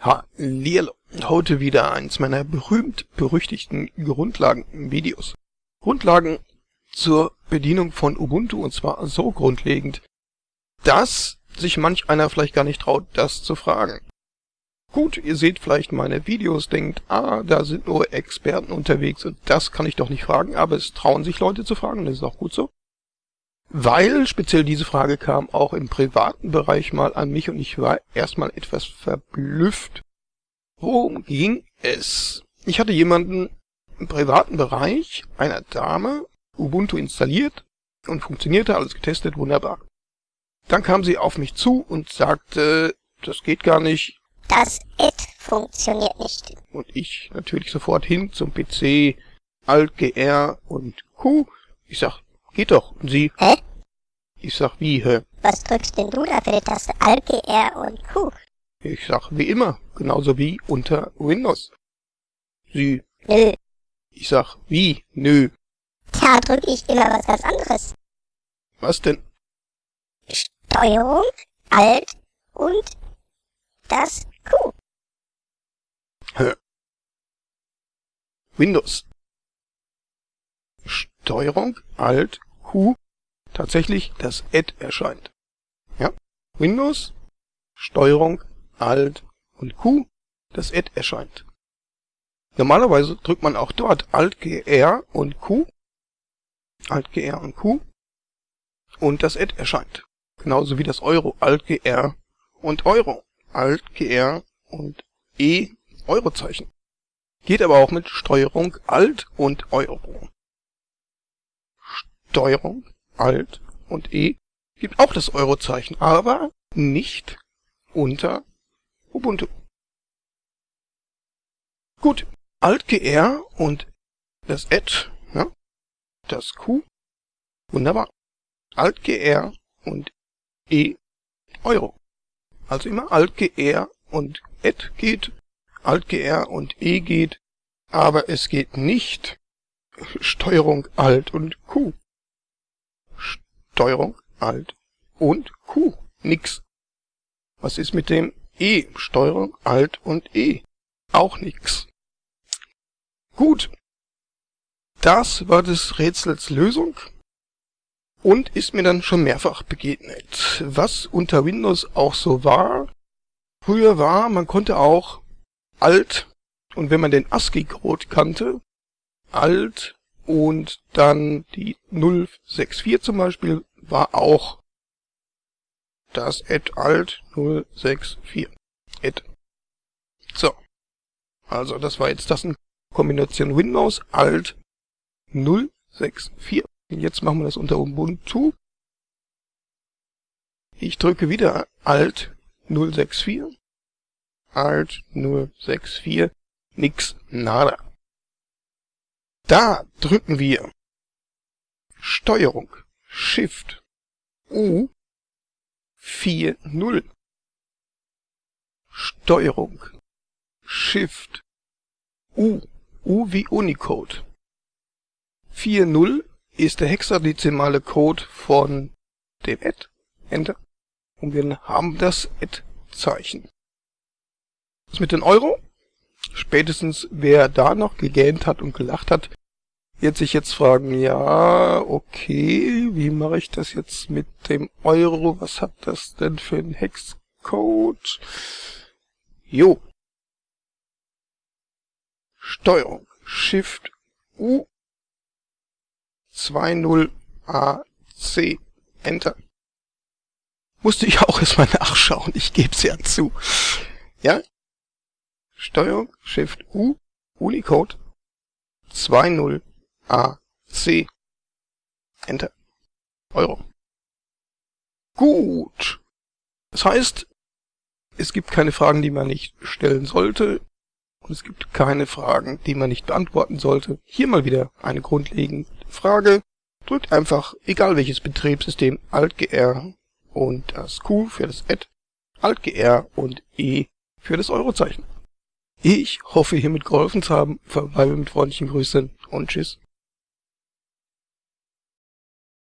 Hallihallo. Heute wieder eins meiner berühmt-berüchtigten Grundlagen-Videos. Grundlagen zur Bedienung von Ubuntu und zwar so grundlegend, dass sich manch einer vielleicht gar nicht traut, das zu fragen. Gut, ihr seht vielleicht meine Videos, denkt, ah, da sind nur Experten unterwegs und das kann ich doch nicht fragen, aber es trauen sich Leute zu fragen, das ist auch gut so. Weil speziell diese Frage kam auch im privaten Bereich mal an mich und ich war erstmal etwas verblüfft. Worum ging es? Ich hatte jemanden im privaten Bereich, einer Dame, Ubuntu installiert und funktionierte, alles getestet, wunderbar. Dann kam sie auf mich zu und sagte, das geht gar nicht. Das It funktioniert nicht. Und ich natürlich sofort hin zum PC, Alt, GR und Q. Ich sag, Geht doch. Und sie? Hä? Ich sag, wie, hä? Was drückst denn du da für die Taste Alt, GR und Q? Ich sag, wie immer. Genauso wie unter Windows. Sie? Nö. Ich sag, wie? Nö. Tja, drück ich immer was ganz anderes. Was denn? Steuerung, Alt und das Q. Hä? Windows. Steuerung, Alt, Q tatsächlich das Add erscheint. Ja, Windows, Steuerung, Alt und Q, das Add erscheint. Normalerweise drückt man auch dort Alt, GR und Q, Alt, GR und Q und das Add erscheint. Genauso wie das Euro, Alt, GR und Euro, Alt, GR und E, Eurozeichen. Geht aber auch mit Steuerung, Alt und Euro. Steuerung, Alt und E gibt auch das Eurozeichen, aber nicht unter Ubuntu. Gut, Alt GR und das Add, ja, das Q, wunderbar. Alt GR und E Euro. Also immer Alt GR und Add geht, Alt GR und E geht, aber es geht nicht Steuerung Alt und Q. Steuerung, Alt und Q. Nix. Was ist mit dem E? Steuerung, Alt und E. Auch nix. Gut. Das war des Rätsels Lösung und ist mir dann schon mehrfach begegnet. Was unter Windows auch so war, früher war, man konnte auch Alt und wenn man den ASCII-Code kannte, Alt und dann die 064 zum Beispiel war auch das Add Alt 064. Add. So. Also das war jetzt das in Kombination Windows Alt 064. Jetzt machen wir das unter Ubuntu. Ich drücke wieder Alt 064. Alt 064. Nix, nada. Da drücken wir Steuerung Shift U 4.0 Steuerung Shift U U wie Unicode 4.0 ist der hexadezimale Code von dem Add. Enter. Und wir haben das Add-Zeichen. Was mit den Euro? Spätestens wer da noch gegähnt hat und gelacht hat, wird sich jetzt fragen, ja, okay, wie mache ich das jetzt mit dem Euro? Was hat das denn für ein Hexcode? Jo. Steuerung. Shift U 20 AC. Enter. Musste ich auch erstmal nachschauen, ich gebe es ja zu. Ja? Steuerung, Shift U, Unicode 20 A, C. Enter. Euro. Gut. Das heißt, es gibt keine Fragen, die man nicht stellen sollte. Und es gibt keine Fragen, die man nicht beantworten sollte. Hier mal wieder eine grundlegende Frage. Drückt einfach, egal welches Betriebssystem, Alt-GR und das Q für das Add, Alt-GR und E für das Eurozeichen. Ich hoffe hiermit geholfen zu haben, verbleibe mit freundlichen Grüßen und Tschüss.